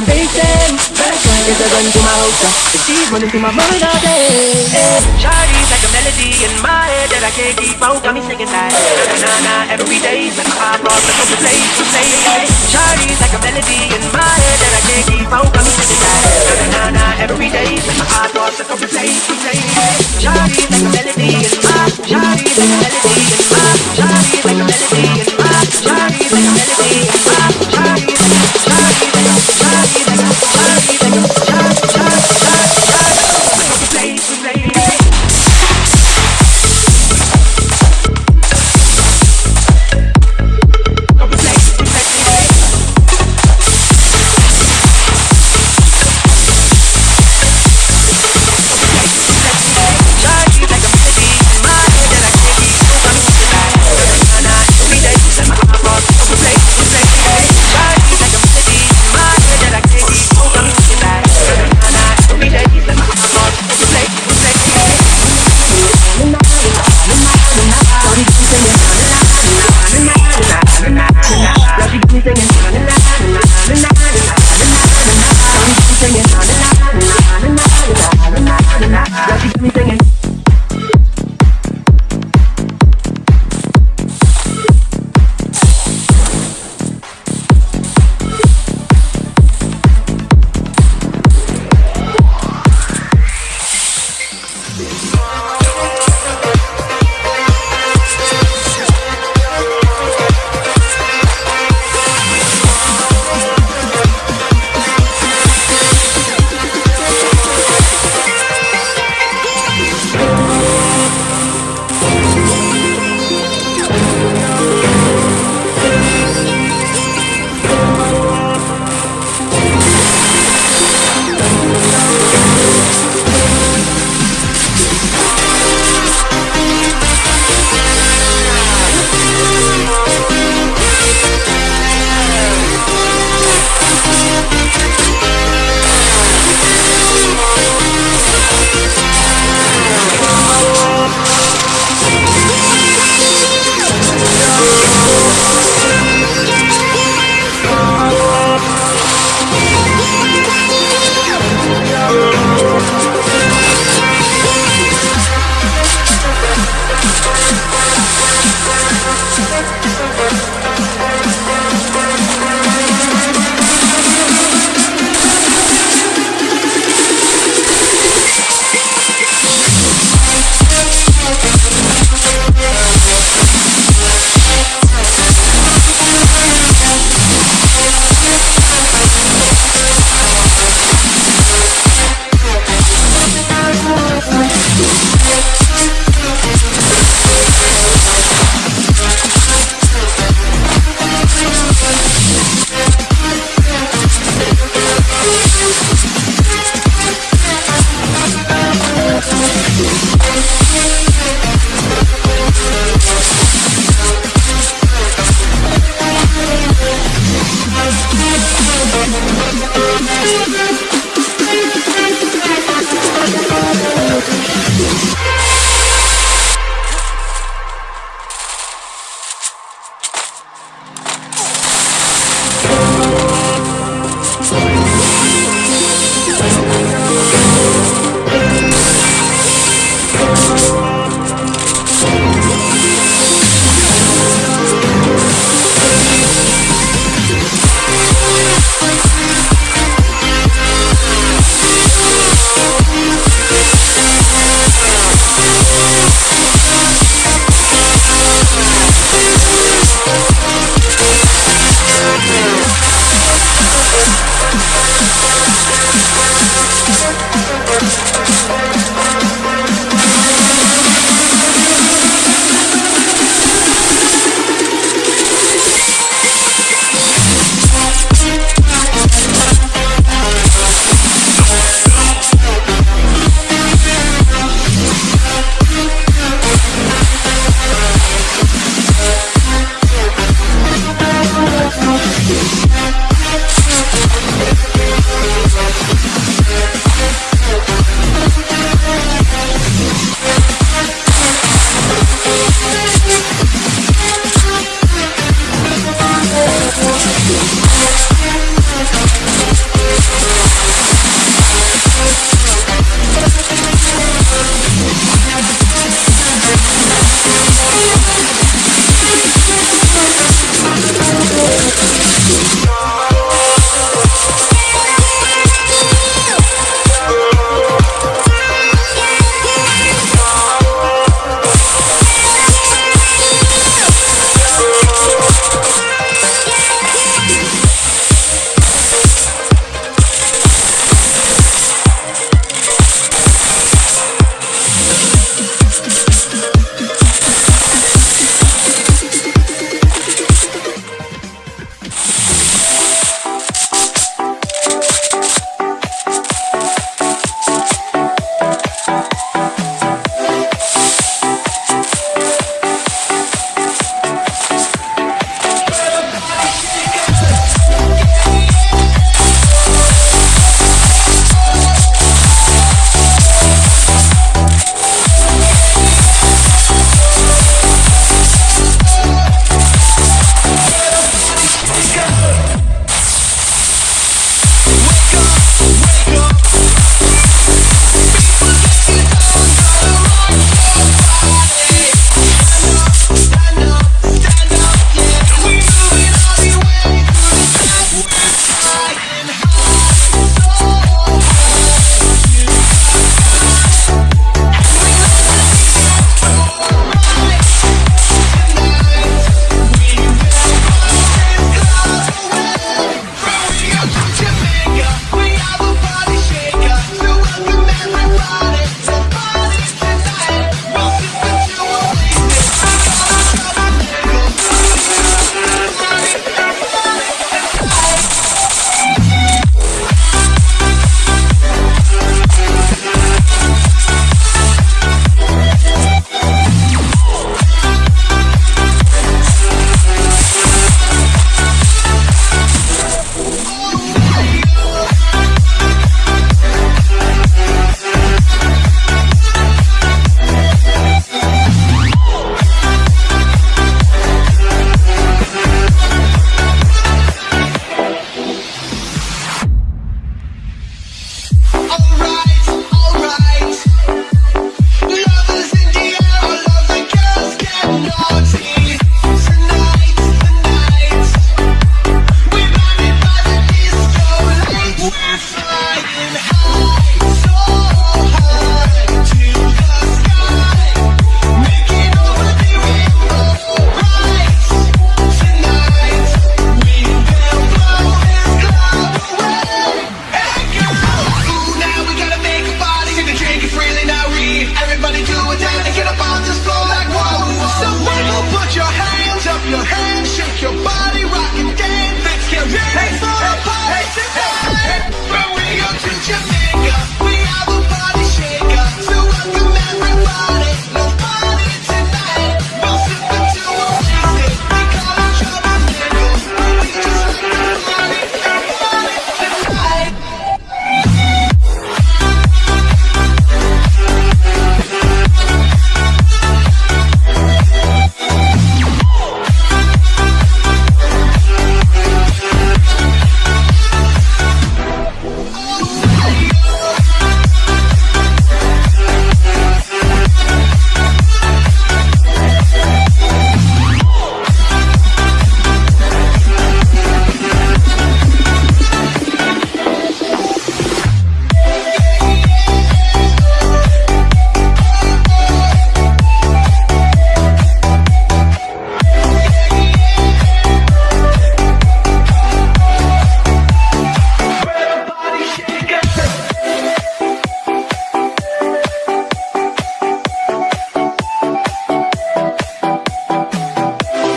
I'm facing It's a gun to my holster uh, The G's running through my mind all day eh, Shawty's like a melody in my head That I can't keep out. Got me singing like Na na na every day Like my eyeballs like to play to play Shawty's like a melody in my head That I can't keep out. Got me singing like Na na na every day Like my eyeballs like to play to play Shawty's like a melody in my Shawty's like a melody